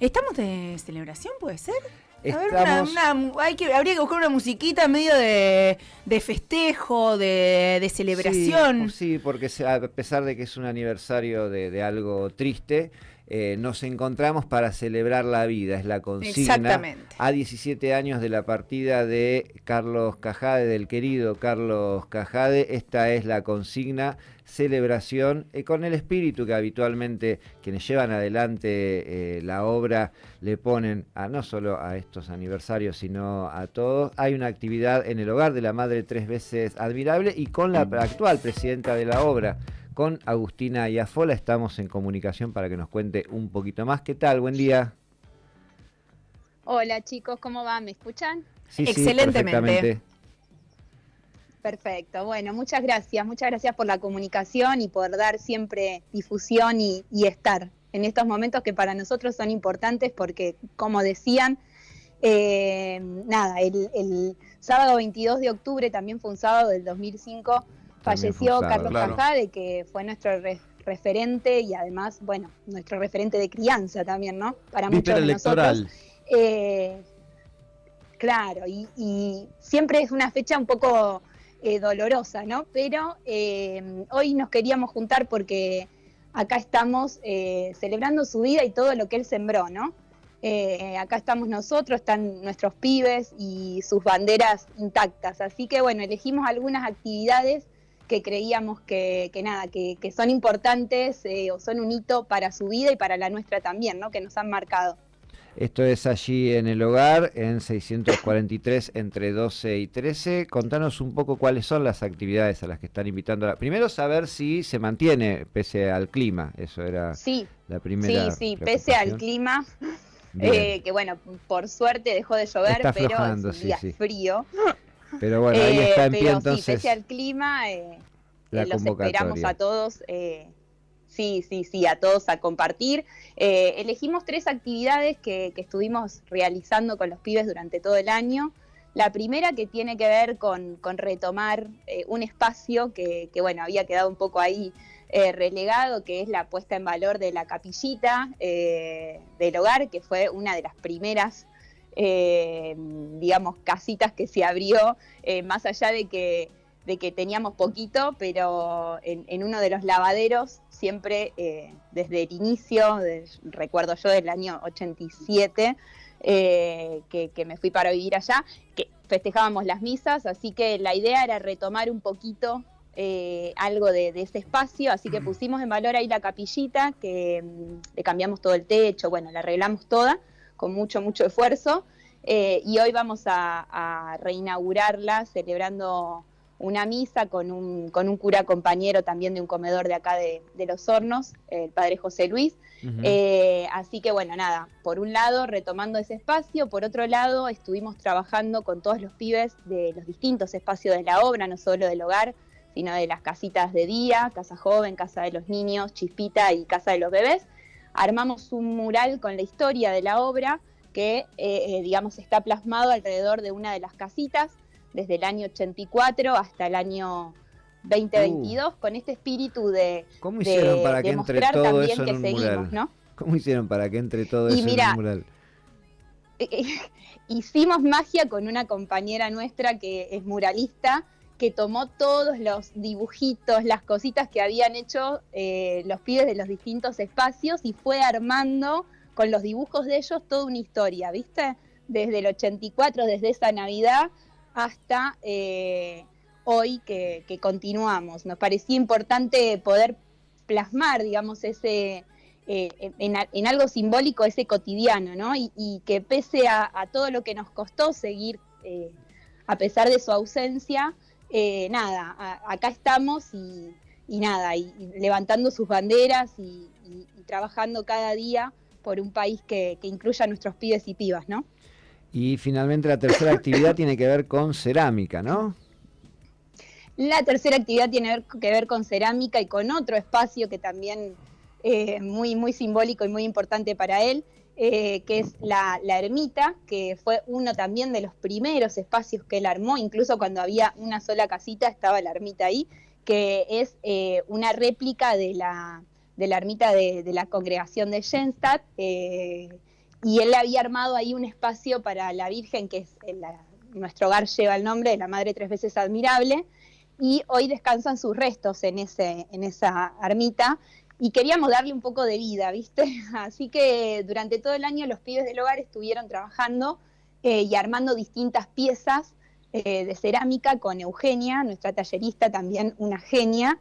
¿Estamos de celebración, puede ser? hay que, habría que buscar una musiquita medio de, festejo, de, celebración. Sí, porque a pesar de que es un aniversario de, algo triste, eh, nos encontramos para celebrar la vida, es la consigna. Exactamente. A 17 años de la partida de Carlos Cajade, del querido Carlos Cajade, esta es la consigna celebración eh, con el espíritu que habitualmente quienes llevan adelante eh, la obra le ponen a no solo a estos aniversarios sino a todos. Hay una actividad en el hogar de la madre tres veces admirable y con la actual presidenta de la obra, con Agustina Iafola, estamos en comunicación para que nos cuente un poquito más. ¿Qué tal? Buen día. Hola chicos, ¿cómo van? ¿Me escuchan? Sí, Excelentemente. Perfecto, bueno, muchas gracias, muchas gracias por la comunicación y por dar siempre difusión y, estar en estos momentos que para nosotros son importantes porque, como decían, eh, nada, el, sábado 22 de octubre, también fue un sábado del 2005, falleció Carlos Cajade, que fue nuestro referente y además, bueno, nuestro referente de crianza también, ¿no? Para muchos de nosotros. Eh, claro, y siempre es una fecha un poco eh, dolorosa, ¿no? Pero eh, hoy nos queríamos juntar porque acá estamos celebrando su vida y todo lo que él sembró, ¿no? acá estamos nosotros, están nuestros pibes y sus banderas intactas. Así que bueno, elegimos algunas actividades que creíamos que, nada, que, que, son importantes o son un hito para su vida y para la nuestra también, ¿no? Que nos han marcado. Esto es allí en el hogar, en 643 entre 12 y 13. Contanos un poco cuáles son las actividades a las que están invitando. Primero saber si se mantiene pese al clima, eso era la primera. Sí, sí, pese al clima. Eh, que bueno, por suerte dejó de llover, pero es un día frío. Pero bueno, ahí está en pie entonces. Sí, pese al clima, eh, eh los esperamos a todos. Eh, Sí, sí, sí, a todos a compartir. Eh, elegimos tres actividades que, estuvimos realizando con los pibes durante todo el año. La primera que tiene que ver con, retomar eh, un espacio que, bueno, había quedado un poco ahí eh, relegado, que es la puesta en valor de la capillita del hogar, que fue una de las primeras, digamos, casitas que se abrió, más allá de que de que teníamos poquito, pero en, uno de los lavaderos, siempre eh, desde el inicio, recuerdo yo del año 87, eh, que, me fui para vivir allá, que festejábamos las misas, así que la idea era retomar un poquito eh, algo de, ese espacio, así que pusimos en valor ahí la capillita, que mm, le cambiamos todo el techo, bueno, la arreglamos toda con mucho, mucho esfuerzo. y hoy vamos a reinaugurarla celebrando una misa con un, con un cura compañero también de un comedor de acá de, Los Hornos, el padre José Luis. Eh, así que bueno, nada, por un lado retomando ese espacio, por otro lado estuvimos trabajando con todos los pibes de los distintos espacios de la obra, no solo del hogar, sino de las casitas de día, Casa Joven, Casa de los Niños, Chispita y Casa de los Bebés. Armamos un mural con la historia de la obra que, eh, eh, digamos, está plasmado alrededor de una de las casitas desde el año 84 hasta el año 2022 uh. con este espíritu de ¿Cómo hicieron para que entre todo eso en un mural? ¿Cómo hicieron para que entre todo eso en un mural? hicimos magia con una compañera nuestra que es muralista, que tomó todos los dibujitos, las cositas que habían hecho eh, los pibes de los distintos espacios y fue armando con los dibujos de ellos toda una historia, ¿viste? Desde el 84, desde esa Navidad, hasta eh, hoy que, continuamos. Nos parecía importante poder plasmar, digamos, ese eh, en, algo simbólico, ese cotidiano, ¿no? Y, que pese a, todo lo que nos costó seguir, a pesar de su ausencia, nada, acá estamos y, nada, y, levantando sus banderas y, trabajando cada día por un país que, que incluya a nuestros pibes y pibas, ¿no? Y finalmente la tercera actividad tiene que ver con cerámica, ¿no? La tercera actividad tiene que ver con cerámica y con otro espacio que también es eh, muy, muy simbólico y muy importante para él, eh, que es la, ermita, que fue uno también de los primeros espacios que él armó, incluso cuando había una sola casita estaba la ermita ahí, que es eh, una réplica de la, de la ermita de, la congregación de Jenstadt, y él había armado ahí un espacio para la Virgen, que es nuestro hogar lleva el nombre de la Madre Tres Veces Admirable, y hoy descansan sus restos en, ese, en esa ermita, y queríamos darle un poco de vida, ¿viste? Así que durante todo el año los pibes del hogar estuvieron trabajando eh, y armando distintas piezas eh, de cerámica con Eugenia, nuestra tallerista, también una genia,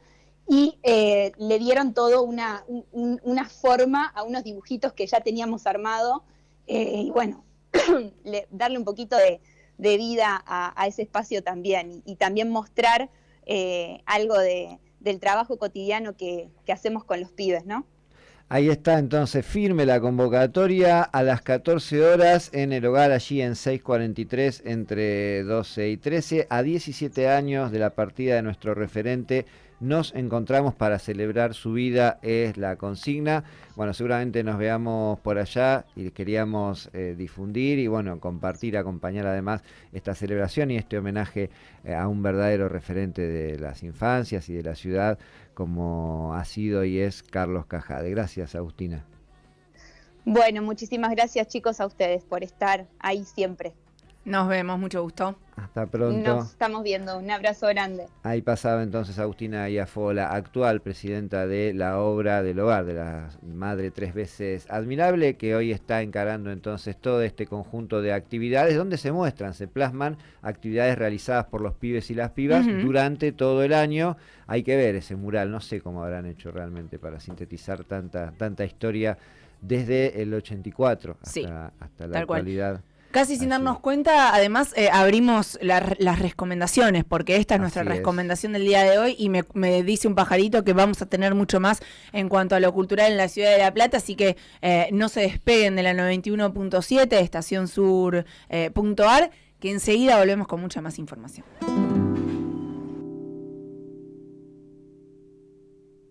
y eh, le dieron todo una, una, forma a unos dibujitos que ya teníamos armado, y bueno, darle un poquito de, vida a, ese espacio también, y, también mostrar algo de, del trabajo cotidiano que, que hacemos con los pibes, ¿no? Ahí está entonces firme la convocatoria a las 14 horas en el hogar allí en 643 entre 12 y 13 a 17 años de la partida de nuestro referente nos encontramos para celebrar su vida, es la consigna. Bueno, seguramente nos veamos por allá y queríamos eh, difundir y bueno, compartir, acompañar además esta celebración y este homenaje eh, a un verdadero referente de las infancias y de la ciudad como ha sido y es Carlos Cajade. Gracias, Agustina. Bueno, muchísimas gracias chicos a ustedes por estar ahí siempre. Nos vemos, mucho gusto. Hasta pronto. Nos estamos viendo, un abrazo grande. Ahí pasaba entonces Agustina Iafola, actual presidenta de la obra del hogar de la Madre Tres Veces Admirable, que hoy está encarando entonces todo este conjunto de actividades donde se muestran, se plasman actividades realizadas por los pibes y las pibas durante todo el año. Hay que ver ese mural, no sé cómo habrán hecho realmente para sintetizar tanta, tanta historia desde el 84 hasta, hasta la actualidad. Casi sin darnos cuenta, además eh, abrimos las recomendaciones, porque esta es nuestra recomendación del día de hoy y me, dice un pajarito que vamos a tener mucho más en cuanto a lo cultural en la ciudad de La Plata, así que eh, no se despeguen de la 91.7, estación sur.ar, eh, que enseguida volvemos con mucha más información.